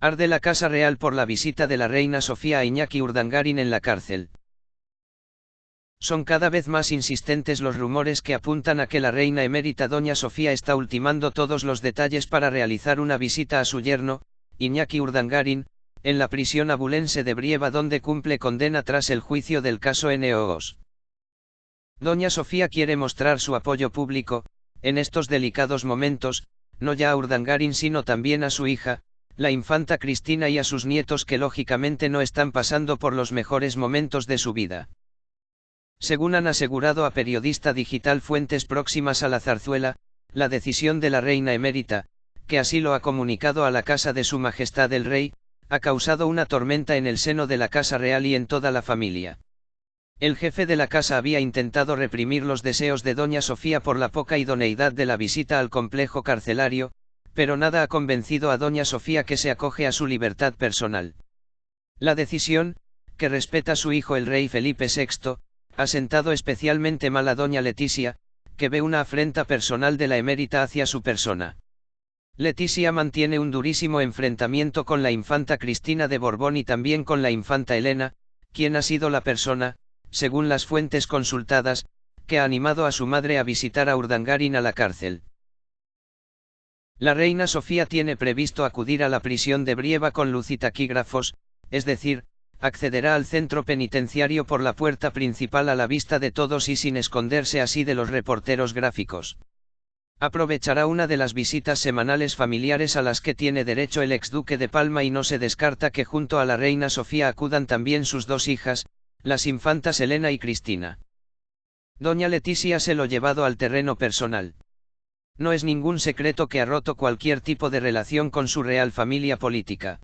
Arde la Casa Real por la visita de la reina Sofía a Iñaki Urdangarin en la cárcel. Son cada vez más insistentes los rumores que apuntan a que la reina emérita Doña Sofía está ultimando todos los detalles para realizar una visita a su yerno, Iñaki Urdangarin, en la prisión abulense de Brieva donde cumple condena tras el juicio del caso NOOS. Doña Sofía quiere mostrar su apoyo público, en estos delicados momentos, no ya a Urdangarin sino también a su hija, la infanta Cristina y a sus nietos que lógicamente no están pasando por los mejores momentos de su vida. Según han asegurado a periodista digital fuentes próximas a la zarzuela, la decisión de la reina emérita, que así lo ha comunicado a la casa de su majestad el rey, ha causado una tormenta en el seno de la casa real y en toda la familia. El jefe de la casa había intentado reprimir los deseos de doña Sofía por la poca idoneidad de la visita al complejo carcelario, pero nada ha convencido a doña Sofía que se acoge a su libertad personal. La decisión, que respeta su hijo el rey Felipe VI, ha sentado especialmente mal a doña Leticia, que ve una afrenta personal de la emérita hacia su persona. Leticia mantiene un durísimo enfrentamiento con la infanta Cristina de Borbón y también con la infanta Elena, quien ha sido la persona, según las fuentes consultadas, que ha animado a su madre a visitar a Urdangarin a la cárcel. La reina Sofía tiene previsto acudir a la prisión de Brieva con luz y taquígrafos, es decir, accederá al centro penitenciario por la puerta principal a la vista de todos y sin esconderse así de los reporteros gráficos. Aprovechará una de las visitas semanales familiares a las que tiene derecho el exduque de Palma y no se descarta que junto a la reina Sofía acudan también sus dos hijas, las infantas Elena y Cristina. Doña Leticia se lo llevado al terreno personal. No es ningún secreto que ha roto cualquier tipo de relación con su real familia política.